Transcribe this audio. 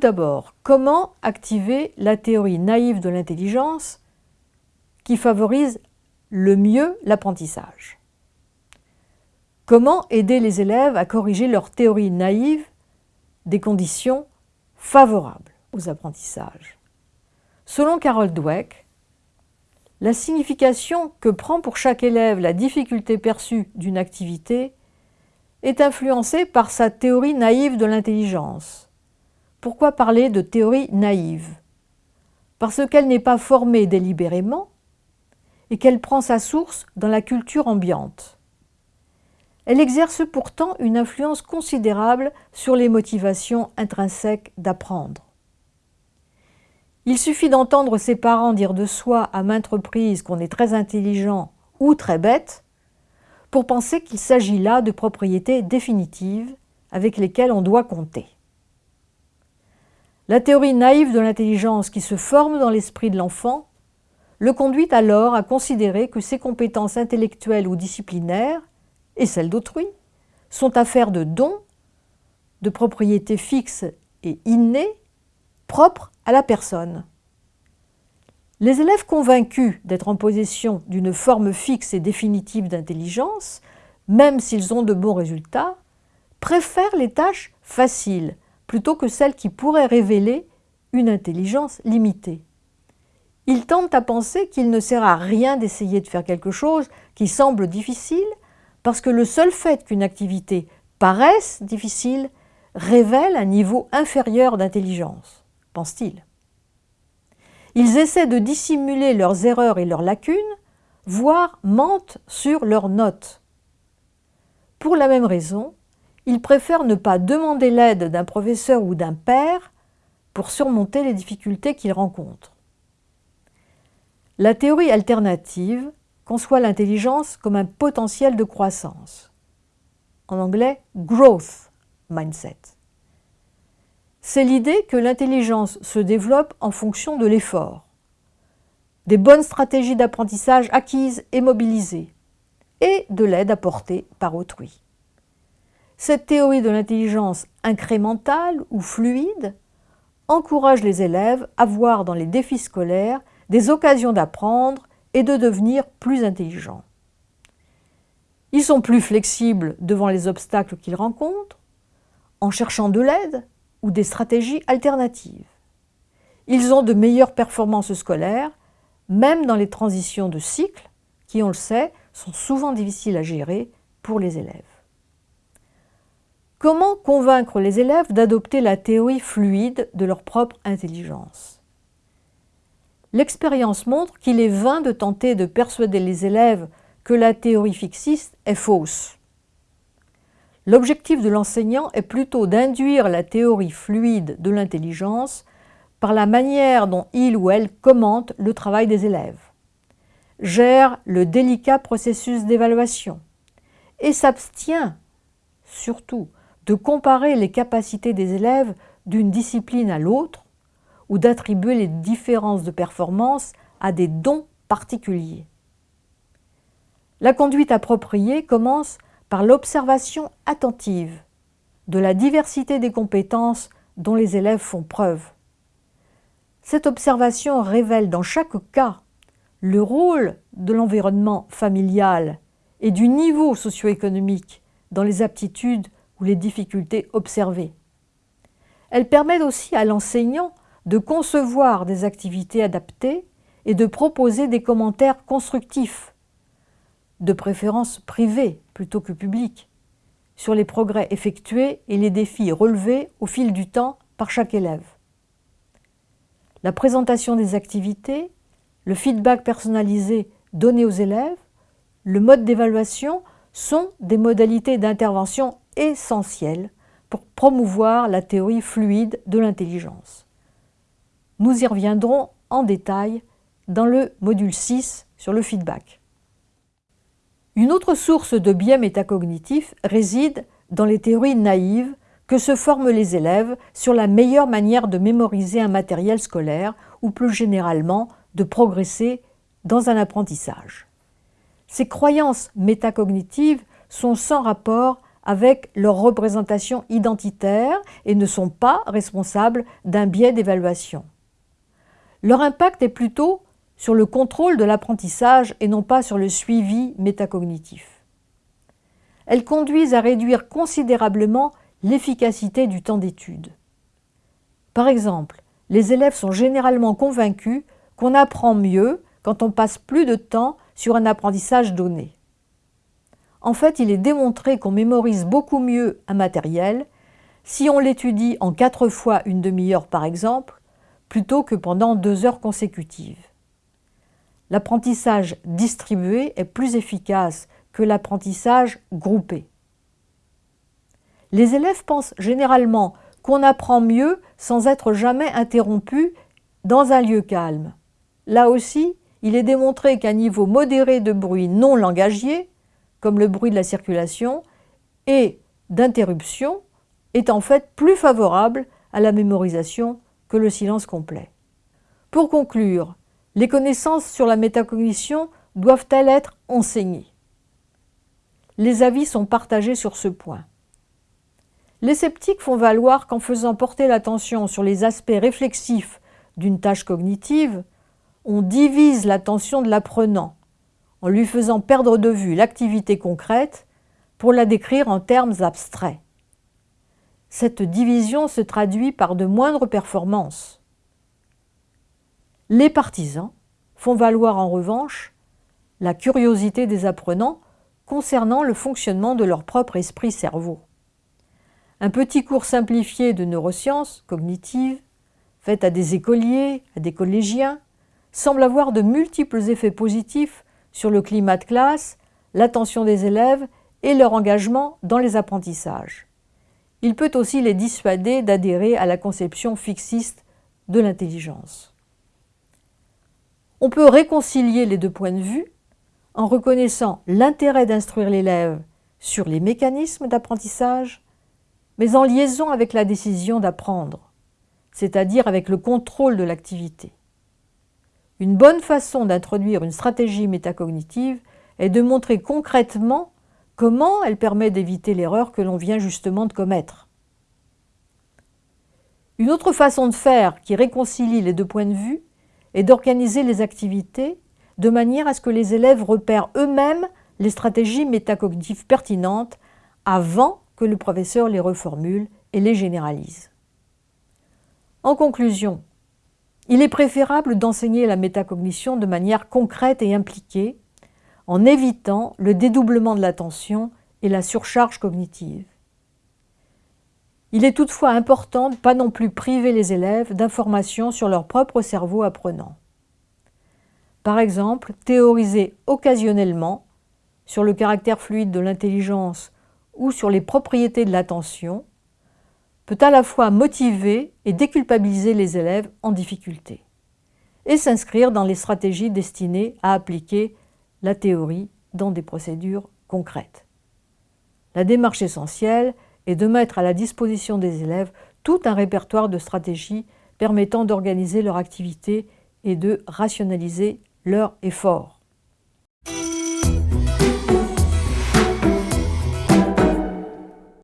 d'abord, comment activer la théorie naïve de l'intelligence qui favorise le mieux l'apprentissage? Comment aider les élèves à corriger leur théorie naïve des conditions favorables aux apprentissages? Selon Carol Dweck, la signification que prend pour chaque élève la difficulté perçue d'une activité est influencée par sa théorie naïve de l'intelligence. Pourquoi parler de théorie naïve? Parce qu'elle n'est pas formée délibérément et qu'elle prend sa source dans la culture ambiante. Elle exerce pourtant une influence considérable sur les motivations intrinsèques d'apprendre. Il suffit d'entendre ses parents dire de soi à maintes reprises qu'on est très intelligent ou très bête pour penser qu'il s'agit là de propriétés définitives avec lesquelles on doit compter. La théorie naïve de l'intelligence qui se forme dans l'esprit de l'enfant le conduit alors à considérer que ses compétences intellectuelles ou disciplinaires, et celles d'autrui, sont affaires de dons, de propriétés fixes et innées, propres à la personne. Les élèves convaincus d'être en possession d'une forme fixe et définitive d'intelligence, même s'ils ont de bons résultats, préfèrent les tâches faciles plutôt que celles qui pourraient révéler une intelligence limitée. Ils tendent à penser qu'il ne sert à rien d'essayer de faire quelque chose qui semble difficile parce que le seul fait qu'une activité paraisse difficile révèle un niveau inférieur d'intelligence, pense-t-il. Ils essaient de dissimuler leurs erreurs et leurs lacunes, voire mentent sur leurs notes. Pour la même raison, ils préfèrent ne pas demander l'aide d'un professeur ou d'un père pour surmonter les difficultés qu'ils rencontrent. La théorie alternative conçoit l'intelligence comme un potentiel de croissance. En anglais, growth mindset. C'est l'idée que l'intelligence se développe en fonction de l'effort, des bonnes stratégies d'apprentissage acquises et mobilisées, et de l'aide apportée par autrui. Cette théorie de l'intelligence incrémentale ou fluide encourage les élèves à voir dans les défis scolaires des occasions d'apprendre et de devenir plus intelligents. Ils sont plus flexibles devant les obstacles qu'ils rencontrent, en cherchant de l'aide ou des stratégies alternatives. Ils ont de meilleures performances scolaires, même dans les transitions de cycle, qui, on le sait, sont souvent difficiles à gérer pour les élèves. Comment convaincre les élèves d'adopter la théorie fluide de leur propre intelligence? L'expérience montre qu'il est vain de tenter de persuader les élèves que la théorie fixiste est fausse. L'objectif de l'enseignant est plutôt d'induire la théorie fluide de l'intelligence par la manière dont il ou elle commente le travail des élèves, gère le délicat processus d'évaluation et s'abstient, surtout, de comparer les capacités des élèves d'une discipline à l'autre ou d'attribuer les différences de performance à des dons particuliers. La conduite appropriée commence par l'observation attentive de la diversité des compétences dont les élèves font preuve. Cette observation révèle dans chaque cas le rôle de l'environnement familial et du niveau socio-économique dans les aptitudes ou les difficultés observées. Elle permet aussi à l'enseignant de concevoir des activités adaptées et de proposer des commentaires constructifs, de préférence privés plutôt que publics, sur les progrès effectués et les défis relevés au fil du temps par chaque élève. La présentation des activités, le feedback personnalisé donné aux élèves, le mode d'évaluation sont des modalités d'intervention essentielles pour promouvoir la théorie fluide de l'intelligence. Nous y reviendrons en détail dans le module 6 sur le feedback. Une autre source de biais métacognitifs réside dans les théories naïves que se forment les élèves sur la meilleure manière de mémoriser un matériel scolaire ou plus généralement de progresser dans un apprentissage. Ces croyances métacognitives sont sans rapport avec leur représentation identitaire et ne sont pas responsables d'un biais d'évaluation. Leur impact est plutôt sur le contrôle de l'apprentissage et non pas sur le suivi métacognitif. Elles conduisent à réduire considérablement l'efficacité du temps d'étude. Par exemple, les élèves sont généralement convaincus qu'on apprend mieux quand on passe plus de temps sur un apprentissage donné. En fait, il est démontré qu'on mémorise beaucoup mieux un matériel si on l'étudie en quatre fois une demi-heure par exemple, plutôt que pendant deux heures consécutives. L'apprentissage distribué est plus efficace que l'apprentissage groupé. Les élèves pensent généralement qu'on apprend mieux sans être jamais interrompu dans un lieu calme. Là aussi, il est démontré qu'un niveau modéré de bruit non langagier, comme le bruit de la circulation, et d'interruption est en fait plus favorable à la mémorisation que le silence complet. Pour conclure, les connaissances sur la métacognition doivent-elles être enseignées? Les avis sont partagés sur ce point. Les sceptiques font valoir qu'en faisant porter l'attention sur les aspects réflexifs d'une tâche cognitive, on divise l'attention de l'apprenant, en lui faisant perdre de vue l'activité concrète pour la décrire en termes abstraits. Cette division se traduit par de moindres performances. Les partisans font valoir en revanche la curiosité des apprenants concernant le fonctionnement de leur propre esprit-cerveau. Un petit cours simplifié de neurosciences cognitives, fait à des écoliers, à des collégiens, semble avoir de multiples effets positifs sur le climat de classe, l'attention des élèves et leur engagement dans les apprentissages. Il peut aussi les dissuader d'adhérer à la conception fixiste de l'intelligence. On peut réconcilier les deux points de vue en reconnaissant l'intérêt d'instruire l'élève sur les mécanismes d'apprentissage mais en liaison avec la décision d'apprendre, c'est-à-dire avec le contrôle de l'activité. Une bonne façon d'introduire une stratégie métacognitive est de montrer concrètement comment elle permet d'éviter l'erreur que l'on vient justement de commettre. Une autre façon de faire qui réconcilie les deux points de vue est d'organiser les activités de manière à ce que les élèves repèrent eux-mêmes les stratégies métacognitives pertinentes avant que le professeur les reformule et les généralise. En conclusion, il est préférable d'enseigner la métacognition de manière concrète et impliquée, en évitant le dédoublement de l'attention et la surcharge cognitive. Il est toutefois important de ne pas non plus priver les élèves d'informations sur leur propre cerveau apprenant. Par exemple, théoriser occasionnellement sur le caractère fluide de l'intelligence ou sur les propriétés de l'attention peut à la fois motiver et déculpabiliser les élèves en difficulté et s'inscrire dans les stratégies destinées à appliquer la théorie dans des procédures concrètes. La démarche essentielle est de mettre à la disposition des élèves tout un répertoire de stratégies permettant d'organiser leur activité et de rationaliser leur effort.